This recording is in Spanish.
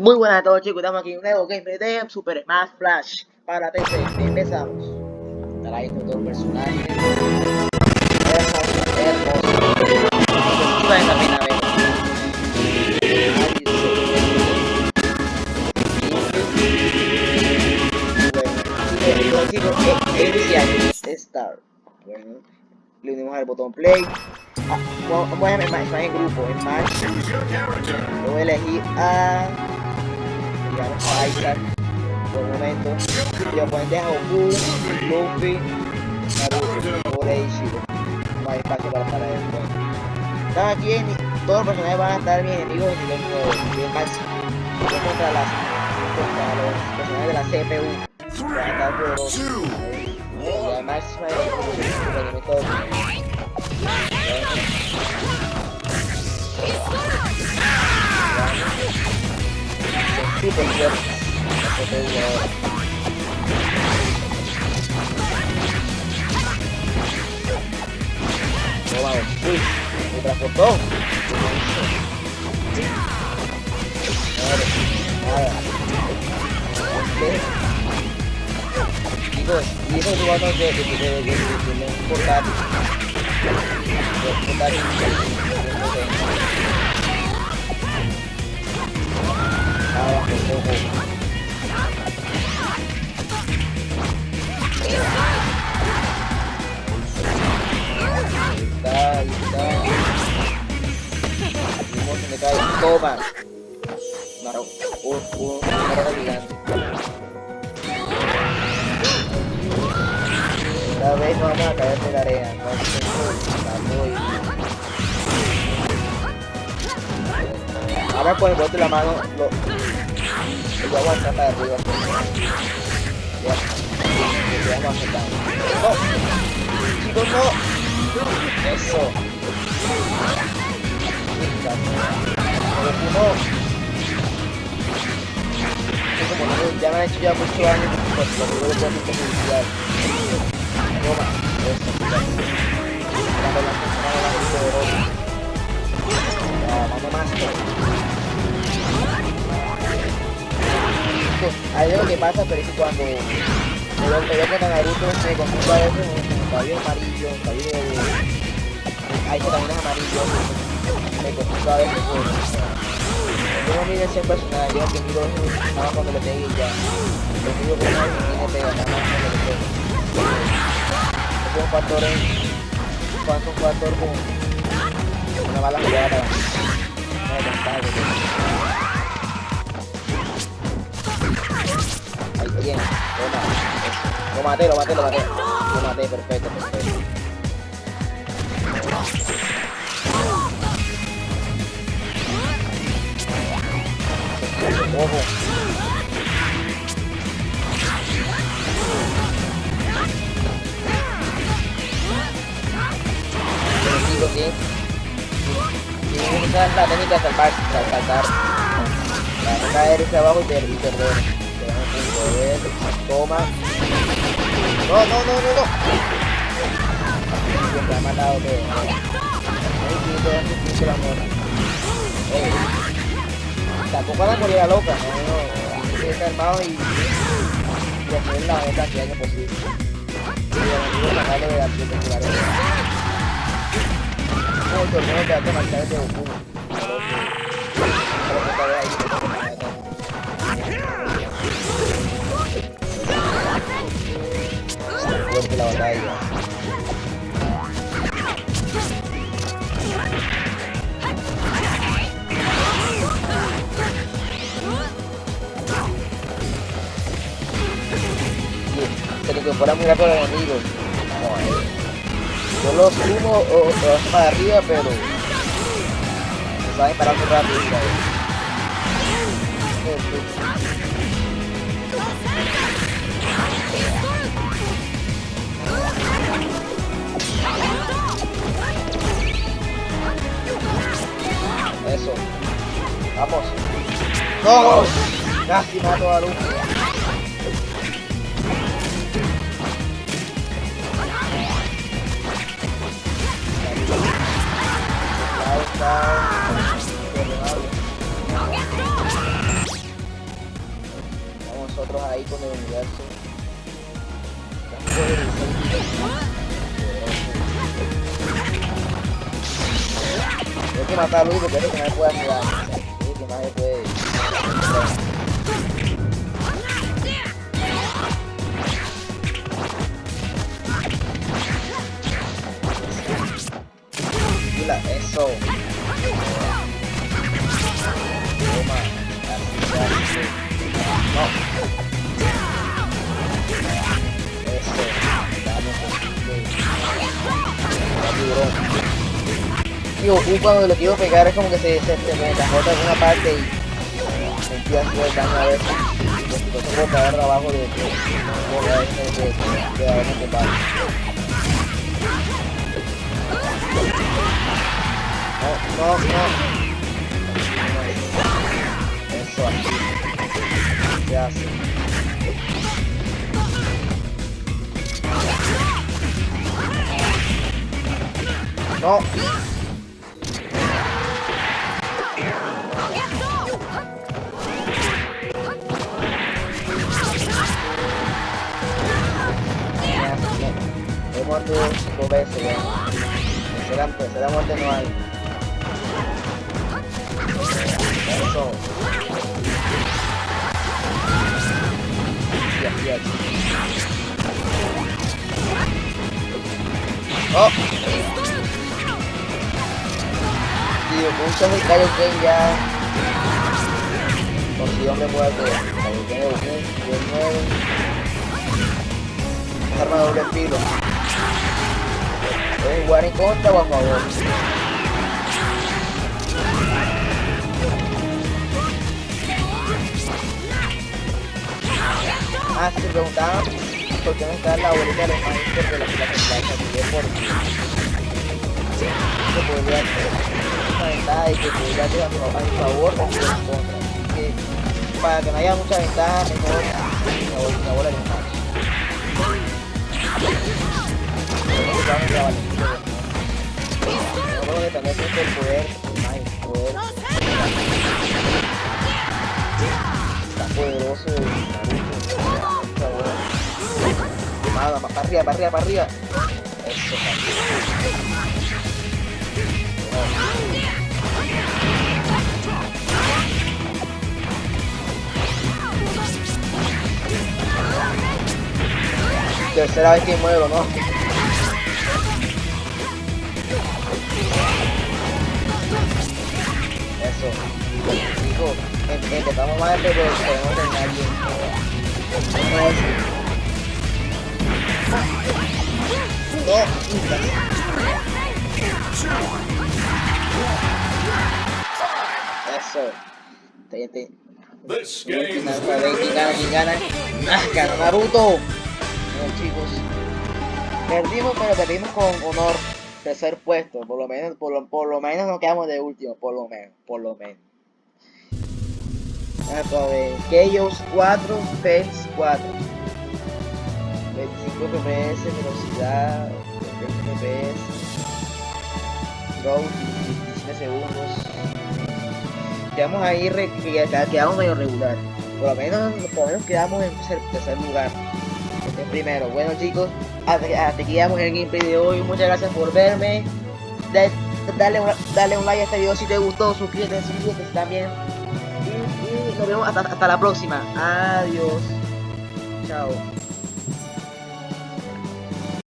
Muy buenas a todos chicos, estamos aquí en un nuevo gameplay de Super Smash Flash para PC. Empezamos. Estará ahí con todos los personajes. Hermoso, hermoso. Ver. Bueno, le unimos al botón play. Ah, vamos a llamar en grupo, en match. Lo voy a elegir a digamos a Isaac por un momento y oponente a Goku, Luffy, Naruto, Shiro. No hay espacio para parar juego. Están aquí en, todos los personajes van a estar mis enemigos en nivel 9, nivel máximo. contra, las, contra los personajes de la CPU. Van a estar poderosos. La máxima de. Eso te digo ahora. No vamos. Uy, me transportó. Nada, nada. Chicos, y eso es bueno de, de, de, de, de, de un portátil. Un portátil. abajo, Una, un, un, una roca gigante. Esta vez no vamos a de la arena. No Ahora pues bote la mano, lo, lo aguanta para arriba. Ya, a ¡No! ¡Chicos, no! ¡Eso! No! Como ya me han hecho ya mucho daño, pues lo que puedo hacer publicidad. Toma, eso, Dando la persona de la Ya, vamos más. ahí es lo que pasa, pero es que cuando me veo con Naruto me confundo a veces con cabello amarillo, cabello de... Ahí que también es amarillo, me confundo a por... Yo no ese personaje, yo cuando le pegue y ya. Lo miro como una tiene pega, nada más cuando le. Es un factor en... ¿Cuánto factor con una mala jugada? No me contaba, bien. Toma. Lo maté, lo maté, lo maté. Lo maté, perfecto, perfecto. Ojo. Pero sí, la técnica de salvar, saltar. Para caer hacia abajo y perder toma. No, no, no, no, no. Ha matado. Tampoco van a morir a loca, no, no. Hay que estar armado y, y la mayor cantidad de posible. Y a sacarlo de la el que de. Se le incorpora muy rápido los enemigos. Yo los sumo o, o para arriba, pero se va a disparar muy rápido. Eso. Vamos. ¡No! Casi mato a Luffy. Puede ayudar. Es el que más me puede. Mira, eso. Toma. Así, así. No. Eso. Vamos, tiburón. Tío, Goku cuando lo quiero pegar es como que se, se, se me encajota en una parte y me empieza a hacer daño a veces. Yo tengo que abajo de que a tumbado. No, no, no. Eso así. Se hace. No. Muerto dos veces ya. Tercera muerte no hay. Eso. Aquí. ¡Oh! Tío, muchos de Kaioken ya... Consiguió hombre muerto. Kaioken de Goku, nivel 9. Arma doble filo. ¿Puedes jugar en contra o a favor? Ah, se preguntaban por qué no está la abuelita de los maestros de la plaza de por se podría hacer una ventaja y que podría ser a mi favor o en contra. Que para que no haya mucha ventaja, mejor la bola de más. No puedo depender siempre del poder, el poder. Tan poderoso de Naruto. Nada, para arriba, para arriba, para arriba. Eso, Tercera vez que muero, ¿no? Em- empezamos mal, pero podemos terminar bien. No es. No, Eso. Te, te. This Última game vez, a ver quién gana, quién gana. ¡Ah, ganó Naruto! Bueno, chicos. Perdimos, pero perdimos con honor. Tercer puesto, por lo menos, por lo, por lo menos nos quedamos de último, por lo menos, por lo menos. A ver, Chaos 4, Pets 4. 25 FPS, velocidad, 20 FPS, Go 17 segundos. Quedamos ahí, quedamos medio regular. Por lo menos, por lo menos quedamos en tercer lugar. Primero. Bueno chicos, hasta, hasta aquí llegamos el gameplay de hoy. Muchas gracias por verme. Da- dale, un- dale un like a este video si te gustó. Suscríbete, suscríbete también. Y, y nos vemos hasta, hasta la próxima. Adiós. Chao.